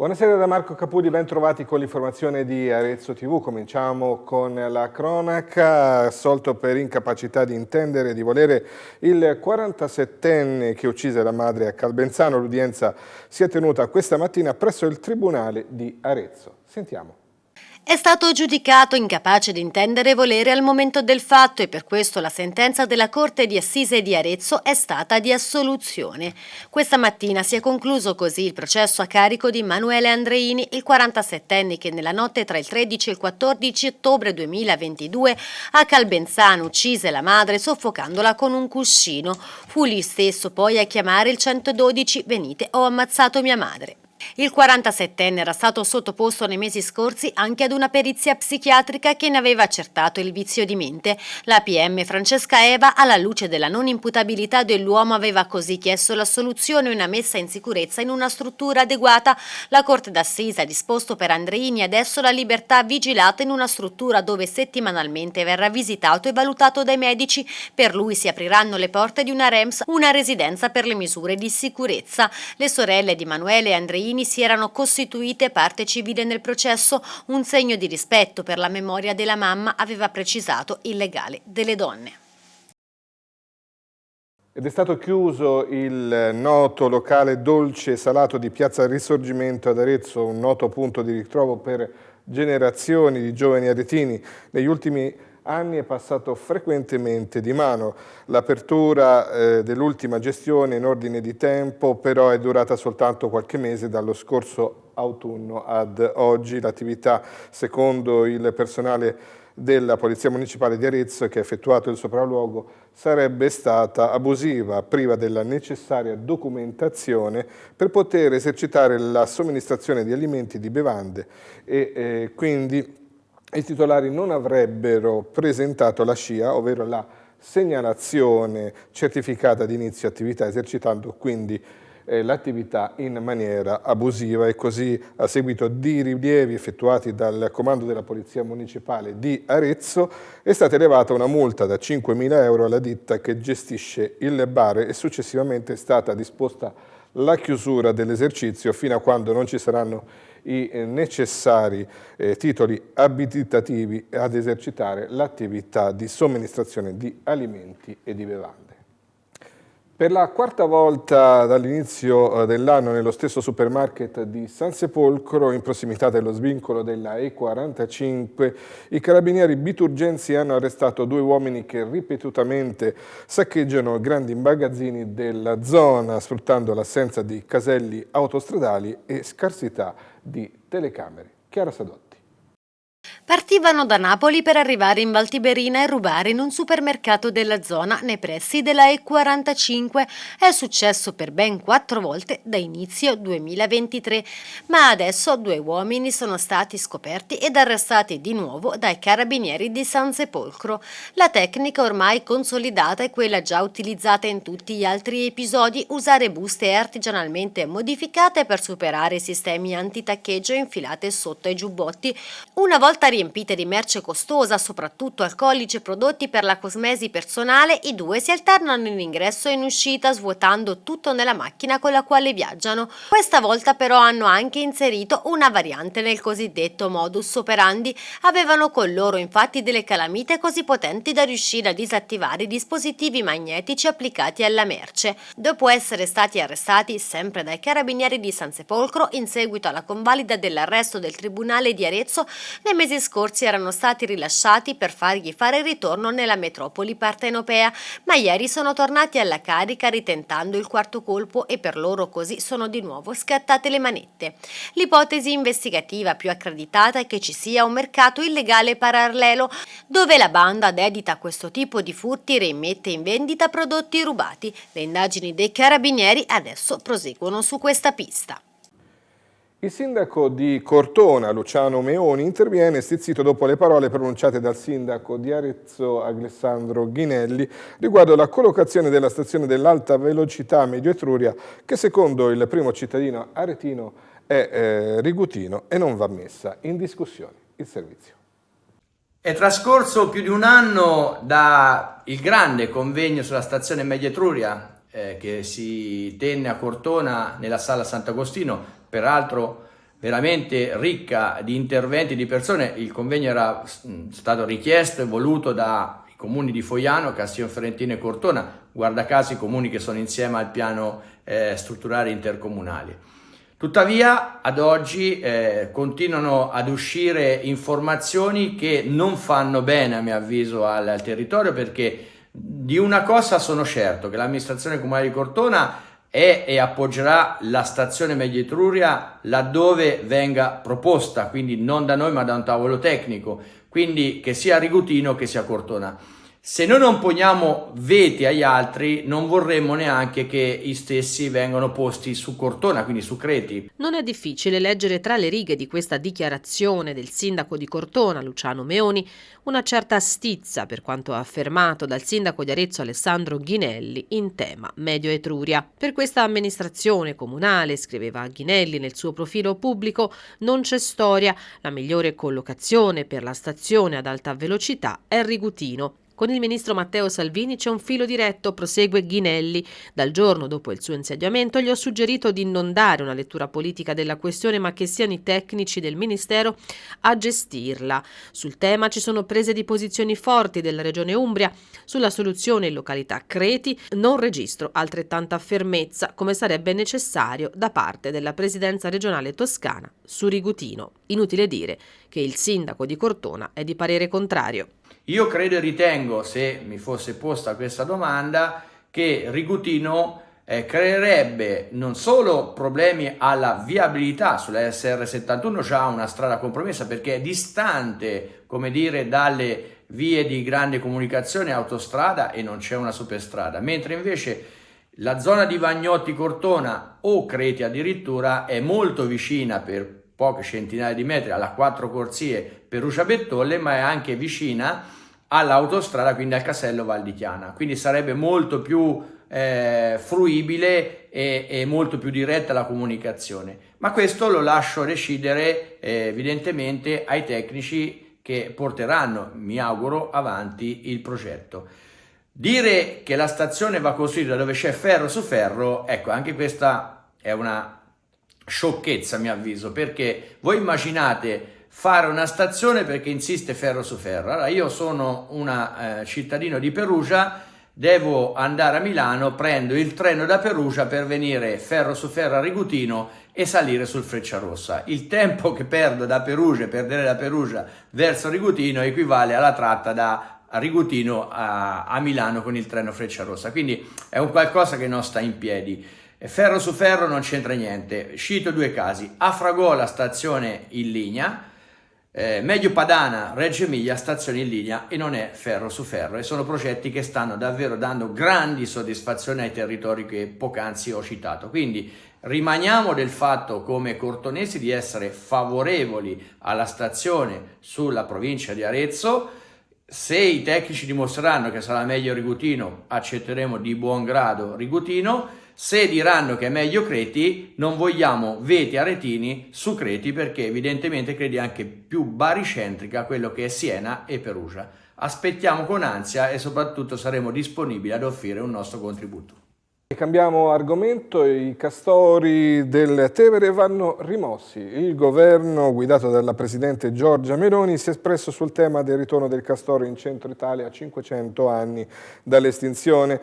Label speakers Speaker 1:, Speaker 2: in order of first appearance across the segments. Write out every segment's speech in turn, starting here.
Speaker 1: Buonasera da Marco Capudi, ben trovati con l'informazione di Arezzo TV. Cominciamo con la cronaca, assolto per incapacità di intendere e di volere il 47enne che uccise la madre a Calbenzano. L'udienza si è tenuta questa mattina presso il Tribunale di Arezzo. Sentiamo.
Speaker 2: È stato giudicato incapace di intendere e volere al momento del fatto e per questo la sentenza della Corte di Assise di Arezzo è stata di assoluzione. Questa mattina si è concluso così il processo a carico di Manuele Andreini, il 47enne che nella notte tra il 13 e il 14 ottobre 2022 a Calbenzano uccise la madre soffocandola con un cuscino. Fu lì stesso poi a chiamare il 112 «Venite, ho ammazzato mia madre». Il 47enne era stato sottoposto nei mesi scorsi anche ad una perizia psichiatrica che ne aveva accertato il vizio di mente. La PM Francesca Eva, alla luce della non imputabilità dell'uomo, aveva così chiesto la soluzione e una messa in sicurezza in una struttura adeguata. La Corte d'Assise ha disposto per Andreini adesso la libertà vigilata in una struttura dove settimanalmente verrà visitato e valutato dai medici. Per lui si apriranno le porte di una REMS, una residenza per le misure di sicurezza. Le sorelle di Manuele e Andreini cittadini si erano costituite parte civile nel processo, un segno di rispetto per la memoria della mamma aveva precisato il legale delle donne.
Speaker 1: Ed è stato chiuso il noto locale dolce e salato di Piazza Risorgimento ad Arezzo, un noto punto di ritrovo per generazioni di giovani aretini. Negli ultimi anni è passato frequentemente di mano. L'apertura eh, dell'ultima gestione in ordine di tempo però è durata soltanto qualche mese dallo scorso autunno ad oggi. L'attività, secondo il personale della Polizia Municipale di Arezzo che ha effettuato il sopralluogo sarebbe stata abusiva, priva della necessaria documentazione per poter esercitare la somministrazione di alimenti e di bevande e eh, quindi i titolari non avrebbero presentato la SCIA, ovvero la segnalazione certificata di inizio attività, esercitando quindi eh, l'attività in maniera abusiva. E così a seguito di rilievi effettuati dal comando della Polizia Municipale di Arezzo è stata elevata una multa da 5.000 euro alla ditta che gestisce il bar e successivamente è stata disposta la chiusura dell'esercizio fino a quando non ci saranno i necessari eh, titoli abilitativi ad esercitare l'attività di somministrazione di alimenti e di bevande. Per la quarta volta dall'inizio eh, dell'anno nello stesso supermarket di San Sepolcro, in prossimità dello svincolo della E45, i carabinieri biturgensi hanno arrestato due uomini che ripetutamente saccheggiano grandi magazzini della zona, sfruttando l'assenza di caselli autostradali e scarsità di telecamere. Chiara Sadotti.
Speaker 2: Partivano da Napoli per arrivare in Valtiberina e rubare in un supermercato della zona nei pressi della E45. È successo per ben quattro volte da inizio 2023, ma adesso due uomini sono stati scoperti ed arrestati di nuovo dai carabinieri di San Sepolcro. La tecnica ormai consolidata è quella già utilizzata in tutti gli altri episodi, usare buste artigianalmente modificate per superare i sistemi antitaccheggio infilate sotto ai giubbotti. Una volta riempite di merce costosa, soprattutto alcolici e prodotti per la cosmesi personale, i due si alternano in ingresso e in uscita svuotando tutto nella macchina con la quale viaggiano. Questa volta però hanno anche inserito una variante nel cosiddetto modus operandi. Avevano con loro infatti delle calamite così potenti da riuscire a disattivare i dispositivi magnetici applicati alla merce. Dopo essere stati arrestati sempre dai carabinieri di San Sepolcro in seguito alla convalida dell'arresto del Tribunale di Arezzo, nei mesi scorsi erano stati rilasciati per fargli fare ritorno nella metropoli partenopea, ma ieri sono tornati alla carica ritentando il quarto colpo e per loro così sono di nuovo scattate le manette. L'ipotesi investigativa più accreditata è che ci sia un mercato illegale parallelo dove la banda dedita a questo tipo di furti reimmette in vendita prodotti rubati. Le indagini dei carabinieri adesso proseguono su questa pista.
Speaker 1: Il sindaco di Cortona, Luciano Meoni, interviene stizzito dopo le parole pronunciate dal sindaco di Arezzo, Alessandro Ghinelli, riguardo la collocazione della stazione dell'alta velocità Medio Etruria, che secondo il primo cittadino aretino è eh, rigutino e non va messa in discussione il servizio.
Speaker 3: È trascorso più di un anno dal grande convegno sulla stazione Medio Etruria eh, che si tenne a Cortona nella sala Sant'Agostino peraltro veramente ricca di interventi di persone, il convegno era stato richiesto e voluto dai comuni di Foiano, Castiglione Fiorentino e Cortona, guarda caso i comuni che sono insieme al piano eh, strutturale intercomunale. Tuttavia ad oggi eh, continuano ad uscire informazioni che non fanno bene a mio avviso al, al territorio perché di una cosa sono certo, che l'amministrazione comunale di Cortona è e appoggerà la stazione Media Etruria laddove venga proposta, quindi non da noi ma da un tavolo tecnico, quindi che sia Rigutino che sia Cortona. Se noi non poniamo veti agli altri, non vorremmo neanche che i stessi vengano posti su Cortona, quindi su Creti.
Speaker 4: Non è difficile leggere tra le righe di questa dichiarazione del sindaco di Cortona, Luciano Meoni, una certa stizza per quanto affermato dal sindaco di Arezzo Alessandro Ghinelli in tema Medio Etruria. Per questa amministrazione comunale, scriveva Ghinelli nel suo profilo pubblico, non c'è storia, la migliore collocazione per la stazione ad alta velocità è Rigutino. Con il ministro Matteo Salvini c'è un filo diretto, prosegue Ghinelli. Dal giorno dopo il suo insediamento gli ho suggerito di non dare una lettura politica della questione, ma che siano i tecnici del ministero a gestirla. Sul tema ci sono prese di posizioni forti della regione Umbria. Sulla soluzione in località Creti non registro altrettanta fermezza come sarebbe necessario da parte della presidenza regionale toscana su Rigutino. Inutile dire che il sindaco di Cortona è di parere contrario.
Speaker 3: Io credo e ritengo, se mi fosse posta questa domanda, che Rigutino eh, creerebbe non solo problemi alla viabilità sulla SR71, già una strada compromessa perché è distante, come dire, dalle vie di grande comunicazione autostrada e non c'è una superstrada, mentre invece la zona di Vagnotti Cortona o Creti addirittura è molto vicina per poche centinaia di metri alla quattro corsie Perugia Bettolle, ma è anche vicina all'autostrada, quindi al casello Val di Chiana. Quindi sarebbe molto più eh, fruibile e, e, molto più diretta la comunicazione. Ma questo lo lascio decidere eh, evidentemente ai tecnici che porteranno, mi auguro, avanti il progetto. Dire che la stazione va costruita dove c'è ferro su ferro, ecco, anche questa è una sciocchezza a mio avviso, perché voi immaginate fare una stazione perché insiste ferro su ferro. Allora io sono un eh, cittadino di Perugia, devo andare a Milano, prendo il treno da Perugia per venire ferro su ferro a Rigutino e salire sul Frecciarossa. Il tempo che perdo da Perugia, perdere da Perugia verso Rigutino equivale alla tratta da Rigutino a, a Milano con il treno Frecciarossa. Quindi è un qualcosa che non sta in piedi. Ferro su ferro non c'entra niente. Cito due casi. A Fragola stazione in linea, eh, Medio Padana, Reggio Emilia, stazione in linea e non è ferro su ferro e sono progetti che stanno davvero dando grandi soddisfazioni ai territori che poc'anzi ho citato. Quindi rimaniamo del fatto come cortonesi di essere favorevoli alla stazione sulla provincia di Arezzo, se i tecnici dimostreranno che sarà meglio Rigutino, accetteremo di buon grado Rigutino, se diranno che è meglio Creti, non vogliamo veti aretini su Creti perché evidentemente Creti è anche più baricentrica quello che è Siena e Perugia. Aspettiamo con ansia e soprattutto saremo disponibili ad offrire un nostro contributo.
Speaker 1: Cambiamo argomento, i castori del Tevere vanno rimossi. Il governo guidato dalla Presidente Giorgia Meloni si è espresso sul tema del ritorno del castoro in centro Italia a 500 anni dall'estinzione.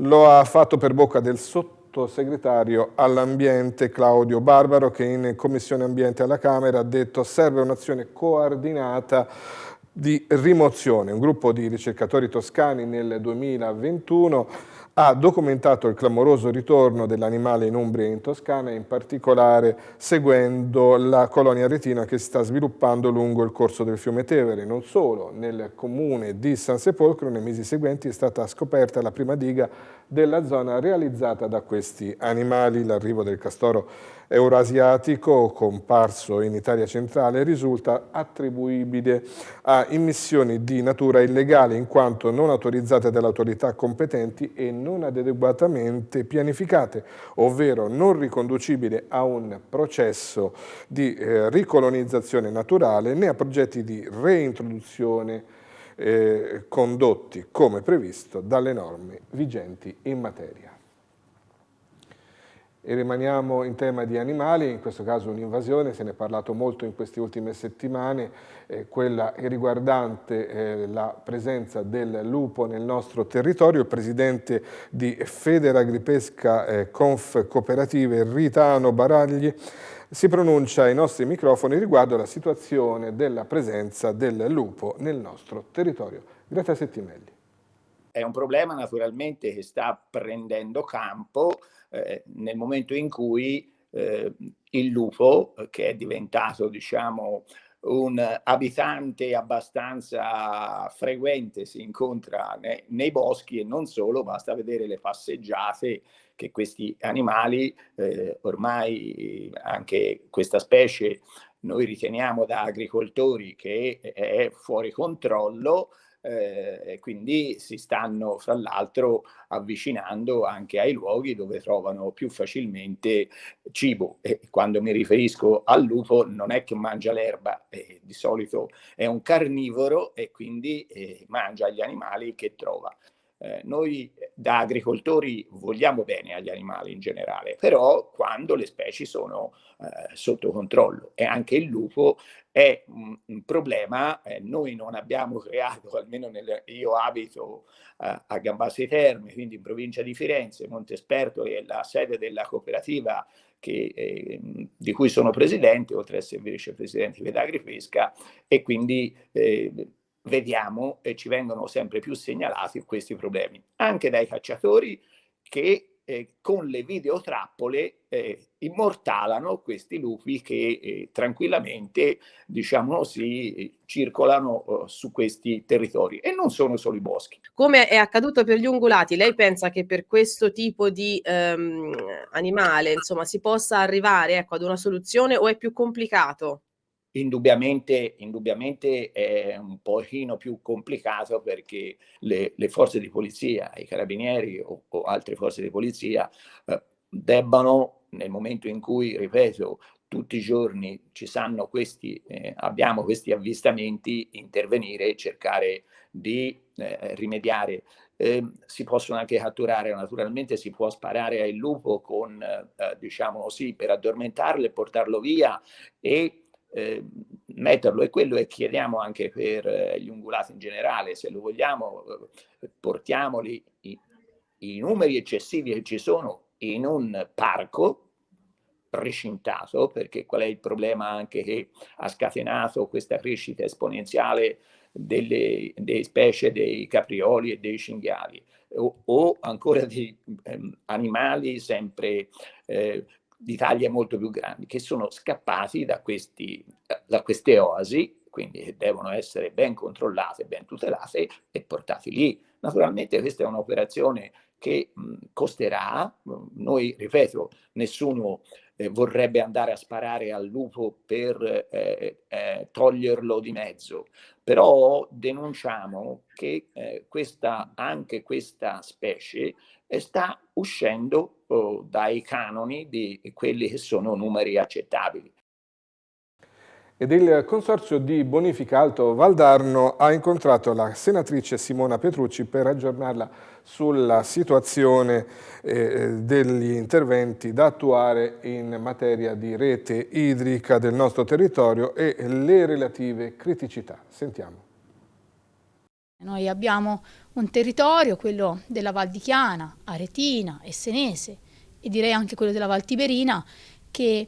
Speaker 1: Lo ha fatto per bocca del sottosegretario sottosegretario all'ambiente Claudio Barbaro che in Commissione Ambiente alla Camera ha detto serve un'azione coordinata di rimozione. Un gruppo di ricercatori toscani nel 2021 ha documentato il clamoroso ritorno dell'animale in Umbria e in Toscana, in particolare seguendo la colonia retina che si sta sviluppando lungo il corso del fiume Tevere. Non solo, nel comune di San Sepolcro nei mesi seguenti è stata scoperta la prima diga della zona realizzata da questi animali. L'arrivo del castoro euroasiatico, comparso in Italia centrale, risulta attribuibile a immissioni di natura illegale in quanto non autorizzate dalle autorità competenti e non adeguatamente pianificate, ovvero non riconducibile a un processo di eh, ricolonizzazione naturale né a progetti di reintroduzione eh, condotti come previsto dalle norme vigenti in materia. E rimaniamo in tema di animali, in questo caso un'invasione, se ne è parlato molto in queste ultime settimane, eh, quella riguardante eh, la presenza del lupo nel nostro territorio. Il presidente di Federagripesca eh, Conf Cooperative, Ritano Baragli, si pronuncia ai nostri microfoni riguardo alla situazione della presenza del lupo nel nostro territorio. Greta Settimelli.
Speaker 5: È un problema naturalmente che sta prendendo campo eh, nel momento in cui eh, il lupo, che è diventato diciamo un abitante abbastanza frequente si incontra nei, nei, boschi e non solo, basta vedere le passeggiate che questi animali, eh, ormai anche questa specie noi riteniamo da agricoltori che è fuori controllo, eh, e quindi si stanno fra l'altro avvicinando anche ai luoghi dove trovano più facilmente cibo e quando mi riferisco al lupo non è che mangia l'erba, eh, di solito è un carnivoro e quindi eh, mangia gli animali che trova. Eh, noi da agricoltori vogliamo bene agli animali in generale, però quando le specie sono eh, sotto controllo e anche il lupo è un, un problema, eh, noi non abbiamo creato, almeno nel, io abito eh, a Gambassi Terme, quindi in provincia di Firenze, Montesperto è la sede della cooperativa che, eh, di cui sono presidente, oltre ad essere vicepresidente di Vedagripesca, e quindi eh, vediamo e ci vengono sempre più segnalati questi problemi, anche dai cacciatori che eh, con le videotrappole eh, immortalano questi lupi che eh, tranquillamente, diciamo così, circolano eh, su questi territori e non sono solo i boschi.
Speaker 6: Come è accaduto per gli ungulati, lei pensa che per questo tipo di ehm, animale, insomma, si possa arrivare ecco, ad una soluzione o è più complicato?
Speaker 5: Indubbiamente, indubbiamente è un pochino più complicato perché le, le forze di polizia, i carabinieri o, o altre forze di polizia eh, debbano, nel momento in cui, ripeto, tutti i giorni ci sanno questi, eh, abbiamo questi avvistamenti, intervenire e cercare di eh, rimediare. Eh, si possono anche catturare, naturalmente si può sparare al lupo con, eh, diciamo così, per addormentarlo e portarlo via e eh, metterlo e quello e chiediamo anche per eh, gli ungulati in generale, se lo vogliamo, eh, portiamoli i, i numeri eccessivi che ci sono in un parco recintato, perché qual è il problema anche che ha scatenato questa crescita esponenziale delle, delle specie dei caprioli e dei cinghiali? O, o ancora di ehm, animali sempre eh, di taglie molto più grandi, che sono scappati da, questi, da queste oasi, quindi devono essere ben controllate, ben tutelate e portati lì. Naturalmente questa è un'operazione che mh, costerà, noi ripeto, nessuno eh, vorrebbe andare a sparare al lupo per eh, eh, toglierlo di mezzo, però denunciamo che eh, questa, anche questa specie sta uscendo oh, dai canoni di quelli che sono numeri accettabili.
Speaker 1: Ed il Consorzio di Bonifica Alto Valdarno ha incontrato la senatrice Simona Petrucci per aggiornarla sulla situazione eh, degli interventi da attuare in materia di rete idrica del nostro territorio e le relative criticità. Sentiamo.
Speaker 7: Noi abbiamo un territorio, quello della Val di Chiana, Aretina Senese e direi anche quello della Val Tiberina, che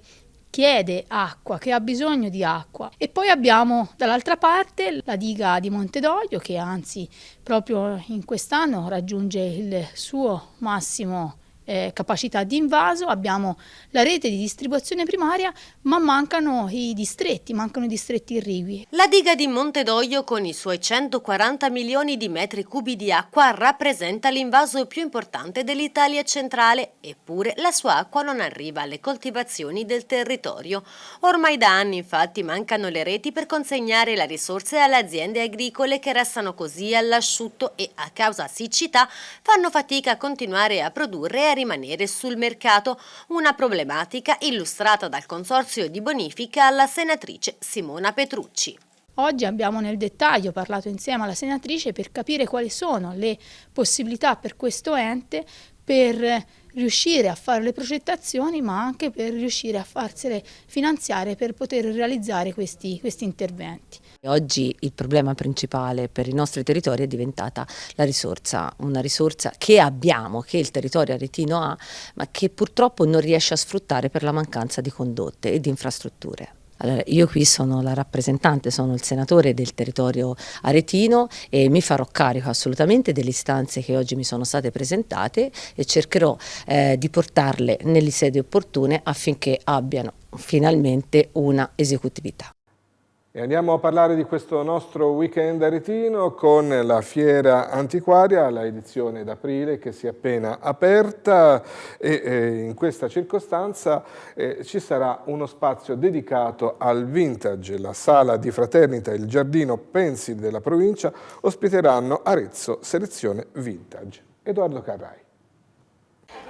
Speaker 7: chiede acqua, che ha bisogno di acqua. E poi abbiamo dall'altra parte la diga di Montedoglio che anzi proprio in quest'anno raggiunge il suo massimo eh, capacità di invaso, abbiamo la rete di distribuzione primaria, ma mancano i distretti, mancano i distretti irrigui.
Speaker 2: La diga di Montedoglio con i suoi 140 milioni di metri cubi di acqua rappresenta l'invaso più importante dell'Italia centrale, eppure la sua acqua non arriva alle coltivazioni del territorio. Ormai da anni infatti mancano le reti per consegnare la risorsa alle aziende agricole che restano così all'asciutto e a causa siccità fanno fatica a continuare a produrre e a rimanere sul mercato, una problematica illustrata dal Consorzio di Bonifica alla senatrice Simona Petrucci.
Speaker 7: Oggi abbiamo nel dettaglio parlato insieme alla senatrice per capire quali sono le possibilità per questo ente per riuscire a fare le progettazioni ma anche per riuscire a farsele finanziare per poter realizzare questi, questi interventi.
Speaker 8: Oggi il problema principale per i nostri territori è diventata la risorsa, una risorsa che abbiamo, che il territorio aretino ha, ma che purtroppo non riesce a sfruttare per la mancanza di condotte e di infrastrutture. Allora, io qui sono la rappresentante, sono il senatore del territorio aretino e mi farò carico assolutamente delle istanze che oggi mi sono state presentate e cercherò eh, di portarle nelle sedi opportune affinché abbiano finalmente una esecutività.
Speaker 1: Andiamo a parlare di questo nostro weekend aretino con la Fiera Antiquaria, la edizione d'aprile che si è appena aperta e eh, in questa circostanza eh, ci sarà uno spazio dedicato al vintage. La sala di fraternita e il giardino Pensi della provincia ospiteranno Arezzo Selezione Vintage. Edoardo Carrai.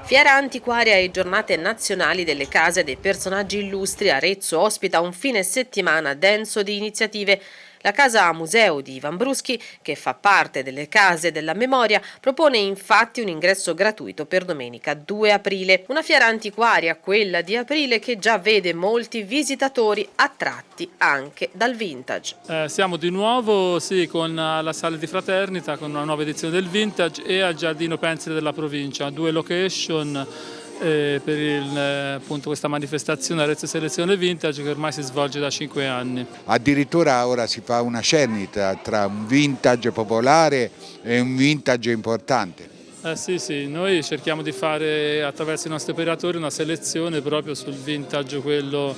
Speaker 4: Fiera antiquaria e giornate nazionali delle case dei personaggi illustri, Arezzo ospita un fine settimana denso di iniziative la Casa Museo di Ivan Bruschi, che fa parte delle Case della Memoria, propone infatti un ingresso gratuito per domenica 2 aprile. Una fiera antiquaria, quella di aprile, che già vede molti visitatori attratti anche dal vintage.
Speaker 9: Eh, siamo di nuovo sì, con la sala di fraternita, con una nuova edizione del vintage e al Giardino Pensile della provincia, due location eh, per il, appunto, questa manifestazione Arezzo Selezione Vintage che ormai si svolge da cinque anni.
Speaker 10: Addirittura ora si fa una cernita tra un vintage popolare e un vintage importante.
Speaker 9: Eh sì, sì, noi cerchiamo di fare attraverso i nostri operatori una selezione proprio sul vintage, quello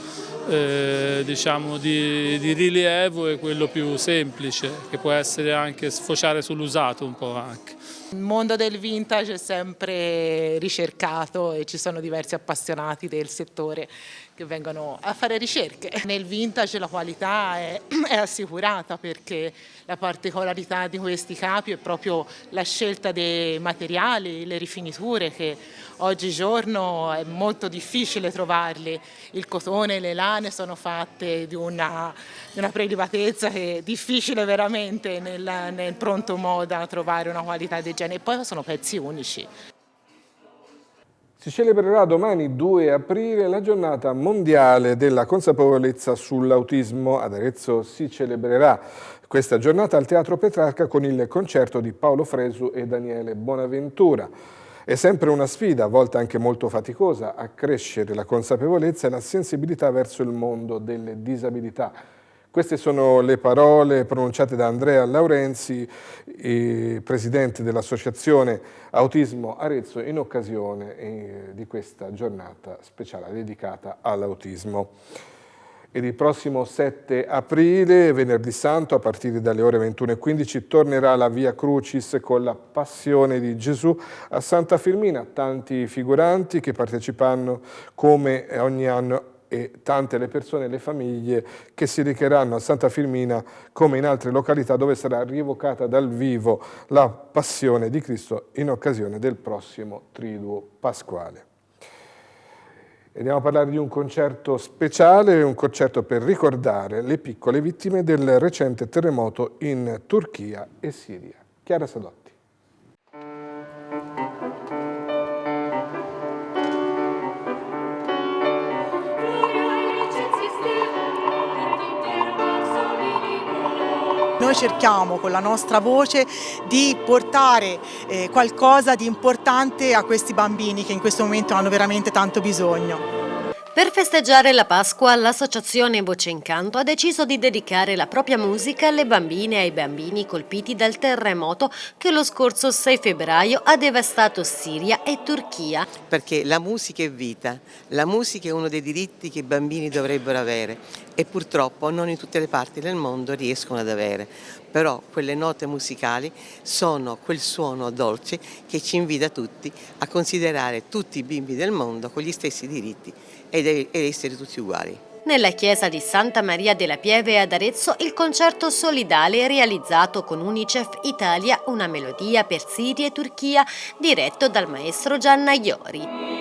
Speaker 9: eh, diciamo di, di, rilievo e quello più semplice, che può essere anche sfociare sull'usato un po' anche.
Speaker 11: Il mondo del vintage è sempre ricercato e ci sono diversi appassionati del settore che vengono a fare ricerche. Nel vintage la qualità è, è, assicurata perché la particolarità di questi capi è proprio la scelta dei materiali, le rifiniture che oggigiorno è molto difficile trovarli. Il cotone e le lane sono fatte di una, di una prelibatezza che è difficile veramente nel, nel pronto moda trovare una qualità del genere e poi sono pezzi unici.
Speaker 1: Si celebrerà domani 2 aprile la giornata mondiale della consapevolezza sull'autismo. Ad Arezzo si celebrerà questa giornata al Teatro Petrarca con il concerto di Paolo Fresu e Daniele Bonaventura. È sempre una sfida, a volte anche molto faticosa, a crescere la consapevolezza e la sensibilità verso il mondo delle disabilità. Queste sono le parole pronunciate da Andrea Laurenzi, presidente dell'Associazione Autismo Arezzo, in occasione eh, di questa giornata speciale dedicata all'autismo. Ed il prossimo 7 aprile, venerdì santo, a partire dalle ore 21.15, tornerà la Via Crucis con la Passione di Gesù a Santa Firmina. Tanti figuranti che parteciperanno come ogni anno e tante le persone e le famiglie che si recheranno a Santa Firmina come in altre località dove sarà rievocata dal vivo la passione di Cristo in occasione del prossimo Triduo Pasquale. Andiamo a parlare di un concerto speciale, un concerto per ricordare le piccole vittime del recente terremoto in Turchia e Siria. Chiara Sadotti.
Speaker 12: Noi cerchiamo con la nostra voce di portare eh, qualcosa di importante a questi bambini che in questo momento hanno veramente tanto bisogno.
Speaker 2: Per festeggiare la Pasqua, l'associazione Voce Incanto ha deciso di dedicare la propria musica alle bambine e ai bambini colpiti dal terremoto che lo scorso 6 febbraio ha devastato Siria e Turchia.
Speaker 13: Perché la musica è vita, la musica è uno dei diritti che i bambini dovrebbero avere e purtroppo non in tutte le parti del mondo riescono ad avere. Però quelle note musicali sono quel suono dolce che ci invita tutti a considerare tutti i bimbi del mondo con gli stessi diritti ed essere tutti uguali.
Speaker 2: Nella chiesa di Santa Maria della Pieve ad Arezzo il concerto solidale realizzato con Unicef Italia una melodia per Siria e Turchia diretto dal maestro Gianna Iori.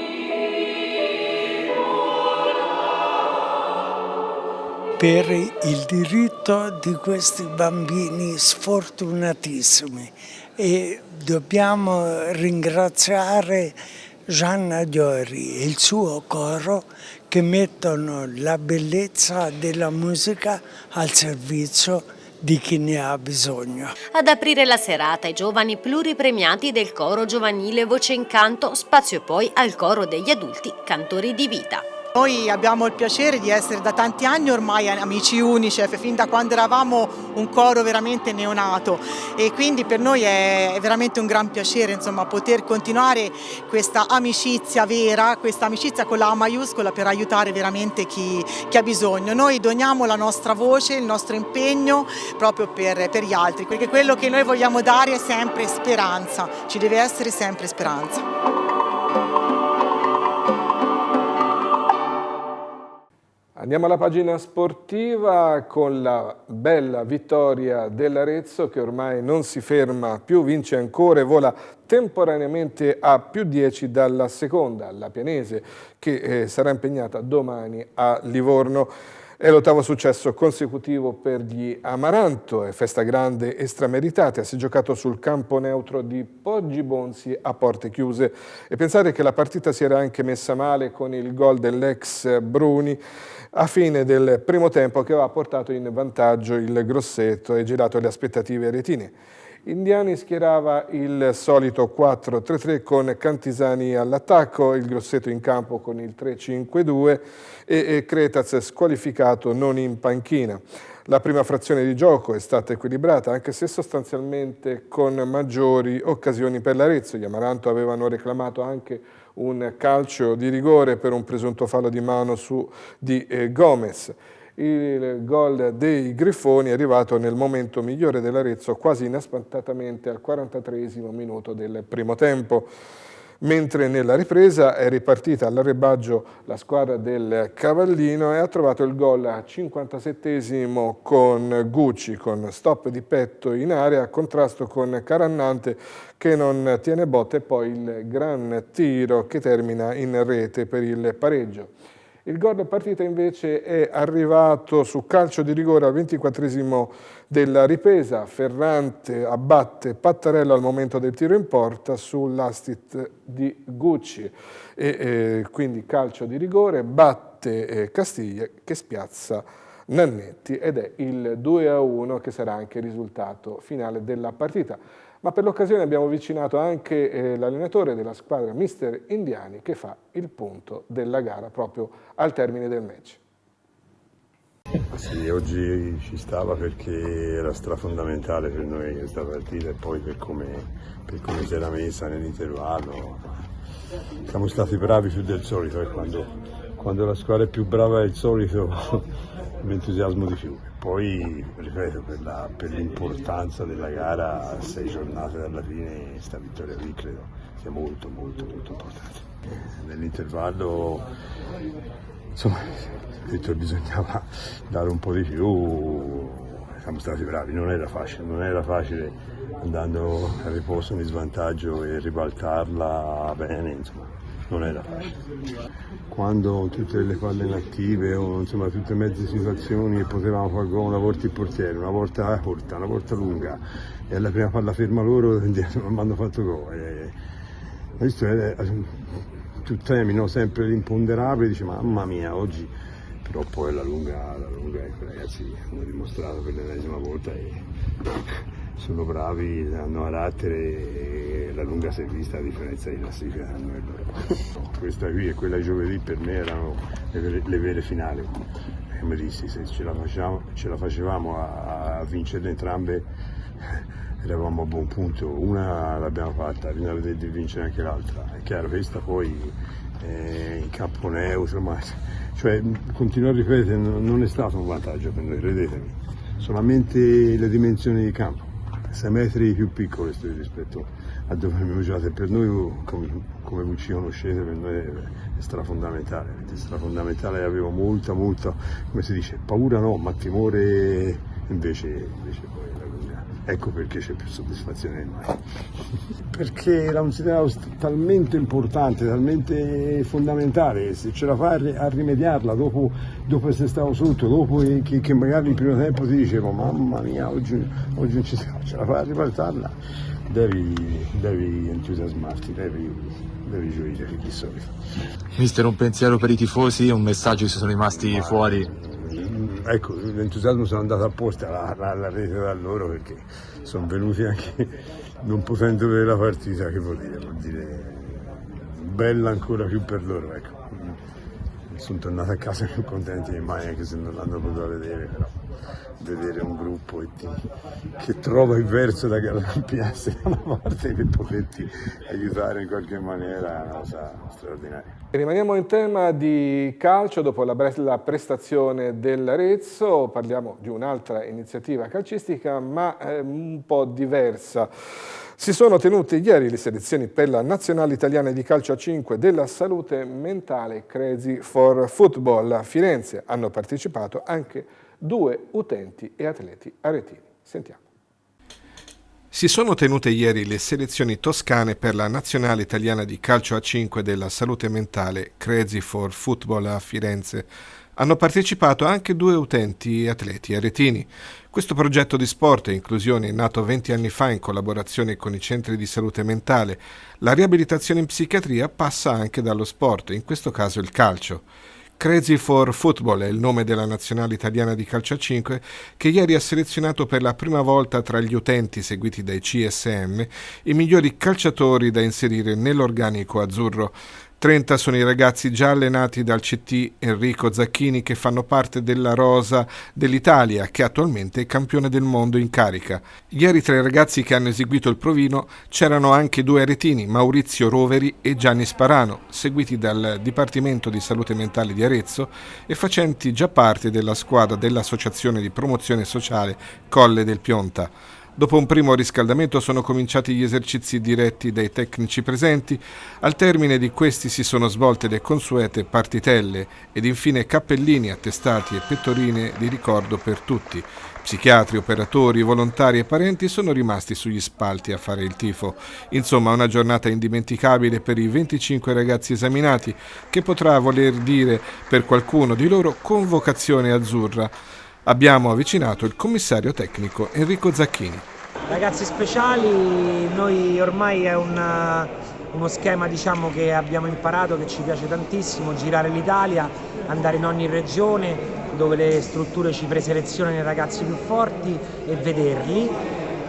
Speaker 14: per il diritto di questi bambini sfortunatissimi e dobbiamo ringraziare Gianna Diori e il suo coro che mettono la bellezza della musica al servizio di chi ne ha bisogno.
Speaker 2: Ad aprire la serata i giovani pluripremiati del coro giovanile Voce in Canto, spazio poi al coro degli adulti Cantori di Vita.
Speaker 12: Noi abbiamo il piacere di essere da tanti anni ormai amici Unicef, fin da quando eravamo un coro veramente neonato e quindi per noi è veramente un gran piacere insomma, poter continuare questa amicizia vera, questa amicizia con la A maiuscola per aiutare veramente chi, chi ha bisogno. Noi doniamo la nostra voce, il nostro impegno proprio per, per gli altri, perché quello che noi vogliamo dare è sempre speranza, ci deve essere sempre speranza.
Speaker 1: Andiamo alla pagina sportiva con la bella vittoria dell'Arezzo che ormai non si ferma più, vince ancora e vola temporaneamente a più 10 dalla seconda, la Pianese, che eh, sarà impegnata domani a Livorno. È l'ottavo successo consecutivo per gli Amaranto, è festa grande e strameritata, si è giocato sul campo neutro di Poggi Bonzi a porte chiuse e pensare che la partita si era anche messa male con il gol dell'ex Bruni a fine del primo tempo che aveva portato in vantaggio il Grosseto e girato le aspettative retine. Indiani schierava il solito 4-3-3 con Cantisani all'attacco, il Grosseto in campo con il 3-5-2 e Cretaz squalificato non in panchina. La prima frazione di gioco è stata equilibrata, anche se sostanzialmente con maggiori occasioni per l'Arezzo. Gli Amaranto avevano reclamato anche un calcio di rigore per un presunto fallo di mano su di eh, Gomez. Il gol dei Griffoni è arrivato nel momento migliore dell'Arezzo, quasi inaspettatamente al 43 minuto del primo tempo mentre nella ripresa è ripartita all'arrebaggio la squadra del Cavallino e ha trovato il gol a 57esimo con Gucci, con stop di petto in area, contrasto con Carannante che non tiene botte e poi il gran tiro che termina in rete per il pareggio. Il gol partita invece è arrivato su calcio di rigore al 24 della ripresa, Ferrante abbatte Pattarello al momento del tiro in porta sull'astit di Gucci. E, e, quindi calcio di rigore, batte eh, Castiglia che spiazza Nannetti ed è il 2 a 1 che sarà anche il risultato finale della partita ma per l'occasione abbiamo avvicinato anche eh, l'allenatore della squadra Mister Indiani che fa il punto della gara proprio al termine del match.
Speaker 15: Sì, oggi ci stava perché era strafondamentale per noi questa partita e poi per come, come si era messa nell'intervallo. Siamo stati bravi più del solito e quando, quando la squadra è più brava del solito l'entusiasmo di più. Poi, ripeto, per, l'importanza della gara sei giornate dalla fine, questa vittoria qui credo sia molto, molto, molto importante. Nell'intervallo, insomma, detto bisognava dare un po' di più, siamo stati bravi, non era facile, non era facile andando a riposo in svantaggio e ribaltarla bene, insomma non era facile. Quando tutte le palle inattive o insomma tutte mezze situazioni potevamo fare gol una volta il portiere, una volta corta, una volta lunga e alla prima palla ferma loro non hanno fatto gol. E, questo è, tu temi no? sempre l'imponderabile, dici mamma mia oggi però poi la lunga, la lunga ecco, ragazzi hanno dimostrato per l'ennesima volta e sono bravi, hanno carattere e la lunga si è vista a differenza di classifica hanno loro. Questa qui e quella di giovedì per me erano le vere, le vere finali. Come dissi, se ce la facevamo, ce la facevamo a, a vincere entrambe eravamo a buon punto, una l'abbiamo fatta, bisogna vedere di vincere anche l'altra. È chiaro, questa poi eh, in campo neutro, ma cioè, continuo a ripetere, non è stato un vantaggio per noi, credetemi, solamente le dimensioni di campo 6 metri più piccole rispetto a dove abbiamo giocato e per noi come, come voi ci conoscete per noi è, è strafondamentale, è strafondamentale. Avevo molta molta come si dice paura no ma timore invece, invece poi la lunga ecco perché c'è più soddisfazione in noi perché era un segnale talmente importante talmente fondamentale se ce la fai a rimediarla dopo, dopo essere stato sotto dopo che, che, magari il primo tempo ti dicevo mamma mia oggi, oggi non ci ce la fai a ribaltarla devi, devi entusiasmarti, devi, devi gioire di solito.
Speaker 16: Mister, un pensiero per i tifosi, un messaggio se sono rimasti fuori?
Speaker 15: Ecco, l'entusiasmo sono andato apposta alla rete da loro perché sono venuti anche non potendo vedere la partita, che vuol dire? Vuol dire bella ancora più per loro, ecco. Sono tornato a casa più contenti di mai anche se non l'hanno potuto vedere, però vedere un gruppo che trova il verso da gallampiarsi da una parte per poterti aiutare in qualche maniera è una cosa straordinaria.
Speaker 1: Rimaniamo in tema di calcio, dopo la bella prestazione dell'Arezzo parliamo di un'altra iniziativa calcistica ma un po' diversa. Si sono tenute ieri le selezioni per la nazionale italiana di calcio a 5 della salute mentale Crazy for Football. A Firenze hanno partecipato anche due utenti e atleti aretini. Sentiamo. Si sono tenute ieri le selezioni toscane per la nazionale italiana di calcio a 5 della salute mentale Crazy for Football a Firenze. Hanno partecipato anche due utenti e atleti aretini. Questo progetto di sport e inclusione nato 20 anni fa in collaborazione con i centri di salute mentale. La riabilitazione in psichiatria passa anche dallo sport, in questo caso il calcio. Crazy for Football è il nome della nazionale italiana di calcio a 5 che ieri ha selezionato per la prima volta tra gli utenti seguiti dai CSM i migliori calciatori da inserire nell'organico azzurro. 30 sono i ragazzi già allenati dal CT Enrico Zacchini che fanno parte della rosa dell'Italia, che attualmente è campione del mondo in carica. Ieri tra i ragazzi che hanno eseguito il provino c'erano anche due aretini, Maurizio Roveri e Gianni Sparano, seguiti dal Dipartimento di Salute Mentale di Arezzo e facenti già parte della squadra dell'Associazione di Promozione Sociale Colle del Pionta. Dopo un primo riscaldamento sono cominciati gli esercizi diretti dai tecnici presenti, al termine di questi si sono svolte le consuete partitelle ed infine cappellini, attestati e pettorine di ricordo per tutti. Psichiatri, operatori, volontari e parenti sono rimasti sugli spalti a fare il tifo. Insomma, una giornata indimenticabile per i 25 ragazzi esaminati, che potrà voler dire per qualcuno di loro convocazione azzurra abbiamo avvicinato il commissario tecnico Enrico Zacchini.
Speaker 17: Ragazzi speciali, noi ormai è una, uno schema diciamo, che abbiamo imparato, che ci piace tantissimo, girare l'Italia, andare in ogni regione dove le strutture ci preselezionano i ragazzi più forti e vederli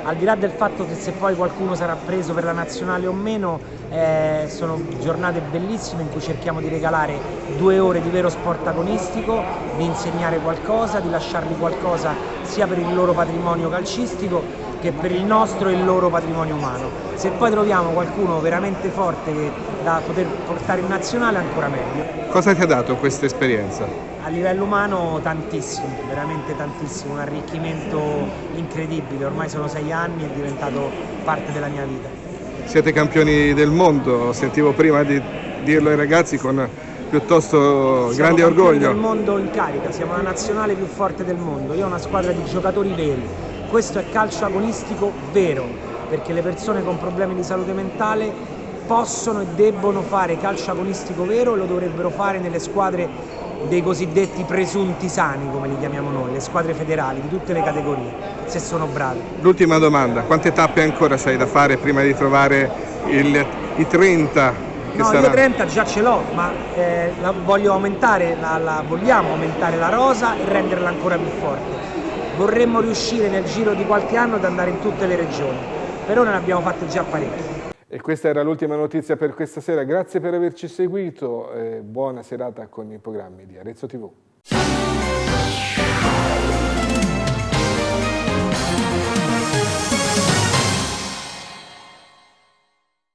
Speaker 17: al di là del fatto che se poi qualcuno sarà preso per la nazionale o meno, eh, sono giornate bellissime in cui cerchiamo di regalare due ore di vero sport agonistico, di insegnare qualcosa, di lasciargli qualcosa sia per il loro patrimonio calcistico che per il nostro e il loro patrimonio umano. Se poi troviamo qualcuno veramente forte da poter portare in nazionale ancora meglio.
Speaker 1: Cosa ti ha dato questa esperienza?
Speaker 17: A livello umano tantissimo, veramente tantissimo, un arricchimento incredibile, ormai sono sei anni, è diventato parte della mia vita.
Speaker 1: Siete campioni del mondo, sentivo prima di dirlo ai ragazzi con piuttosto siamo grande orgoglio.
Speaker 17: Siamo del mondo in carica, siamo la nazionale più forte del mondo, io ho una squadra di giocatori veri, questo è calcio agonistico vero, perché le persone con problemi di salute mentale possono e debbono fare calcio agonistico vero e lo dovrebbero fare nelle squadre dei cosiddetti presunti sani, come li chiamiamo noi, le squadre federali di tutte le categorie, se sono bravi.
Speaker 1: L'ultima domanda, quante tappe ancora sei da fare prima di trovare il, i 30
Speaker 17: no, sarà... io 30 già ce l'ho, ma eh, voglio aumentare, la, la, vogliamo aumentare la rosa e renderla ancora più forte. Vorremmo riuscire nel giro di qualche anno ad andare in tutte le regioni, per ora ne abbiamo fatte già parecchie.
Speaker 1: E questa era l'ultima notizia per questa sera, grazie per averci seguito buona serata con i programmi di Arezzo TV.